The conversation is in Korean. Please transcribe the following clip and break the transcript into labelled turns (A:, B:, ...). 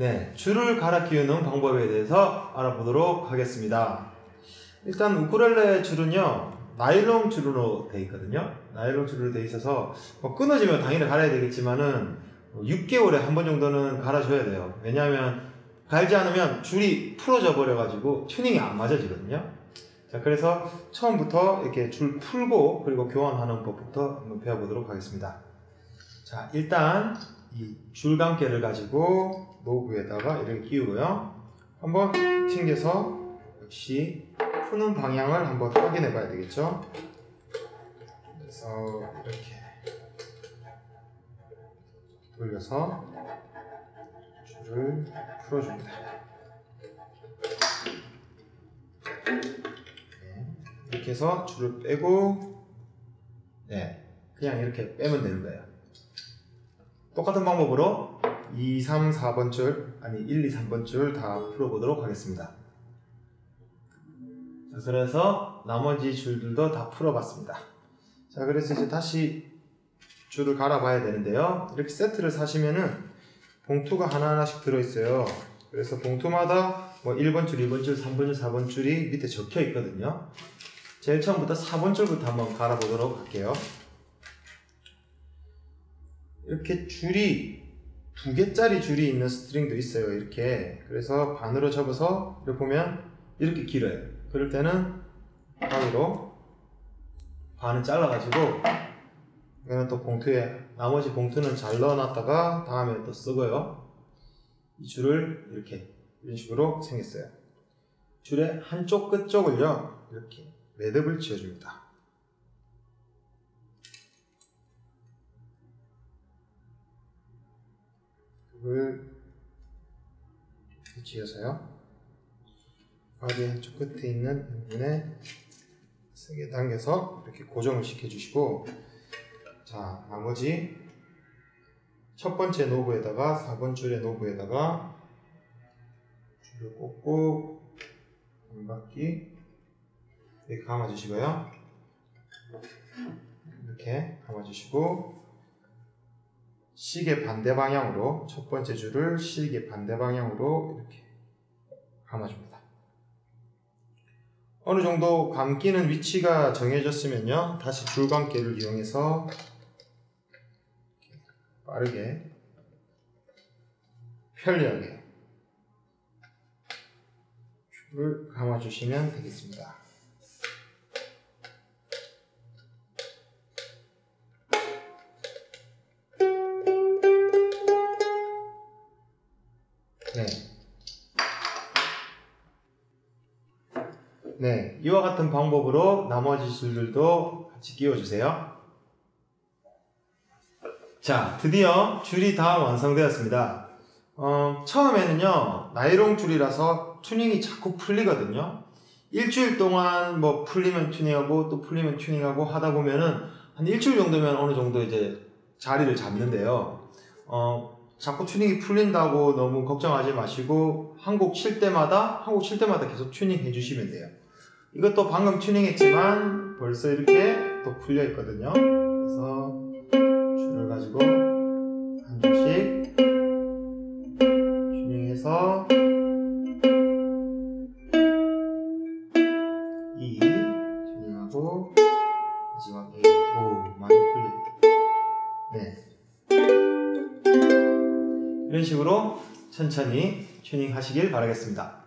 A: 네, 줄을 갈아 끼우는 방법에 대해서 알아보도록 하겠습니다. 일단 우쿨렐레 줄은요, 나일론 줄로 되어 있거든요. 나일론 줄로 되어 있어서 뭐 끊어지면 당연히 갈아야 되겠지만은 6개월에 한 번 정도는 갈아줘야 돼요. 왜냐하면 갈지 않으면 줄이 풀어져 버려가지고 튜닝이 안 맞아지거든요. 자, 그래서 처음부터 이렇게 줄 풀고 그리고 교환하는 법부터 한번 배워보도록 하겠습니다. 자, 일단 이 줄감개를 가지고 노브에다가 이렇게 끼우고요. 한번 튕겨서 역시 푸는 방향을 한번 확인해 봐야 되겠죠. 그래서 이렇게 돌려서 줄을 풀어줍니다. 네, 이렇게 해서 줄을 빼고 네, 그냥 이렇게 빼면 되는 거예요. 똑같은 방법으로 2, 3, 4번 줄 아니 1, 2, 3번 줄 다 풀어보도록 하겠습니다. 자, 그래서 나머지 줄들도 다 풀어봤습니다. 자, 그래서 이제 다시 줄을 갈아봐야 되는데요. 이렇게 세트를 사시면은 봉투가 하나하나씩 들어있어요. 그래서 봉투마다 뭐 1번 줄, 2번 줄, 3번 줄, 4번 줄이 밑에 적혀 있거든요. 제일 처음부터 4번 줄부터 한번 갈아보도록 할게요. 이렇게 줄이 두 개짜리 줄이 있는 스트링도 있어요. 이렇게. 그래서 반으로 접어서 이렇게 보면 이렇게 길어요. 그럴 때는 가위로 반을 잘라가지고 이거는 또 봉투에 나머지 봉투는 잘 넣어놨다가 다음에 또 쓰고요. 이 줄을 이렇게 이런 식으로 생겼어요. 줄의 한쪽 끝쪽을요 이렇게 매듭을 지어줍니다. 그걸 지어서요. 바디 한쪽 끝에 있는 부분에 세게 당겨서 이렇게 고정을 시켜주시고 자 나머지 첫 번째 노브에다가 4번 줄의 노브에다가 줄을 꽂고 한 바퀴 이렇게 감아주시고요. 이렇게 감아주시고 시계 반대 방향으로 첫 번째 줄을 시계 반대 방향으로 이렇게 감아줍니다. 어느 정도 감기는 위치가 정해졌으면요. 다시 줄감개를 이용해서 빠르게 편리하게 줄을 감아주시면 되겠습니다. 네, 이와 같은 방법으로 나머지 줄들도 같이 끼워주세요. 자, 드디어 줄이 다 완성되었습니다. 어, 처음에는요, 나이롱 줄이라서 튜닝이 자꾸 풀리거든요. 일주일 동안 뭐 풀리면 튜닝하고 또 풀리면 튜닝하고 하다 보면은 한 일주일 정도면 어느 정도 이제 자리를 잡는데요. 어, 자꾸 튜닝이 풀린다고 너무 걱정하지 마시고 한 곡 칠 때마다 한 곡 칠 때마다 계속 튜닝 해주시면 돼요. 이것도 방금 튜닝했지만 벌써 이렇게 또 풀려 있거든요. 그래서 줄을 가지고 한 줄씩 튜닝해서 이 튜닝하고 마지막 A 오 많이 풀려 네 이런 식으로 천천히 튜닝 하시길 바라겠습니다.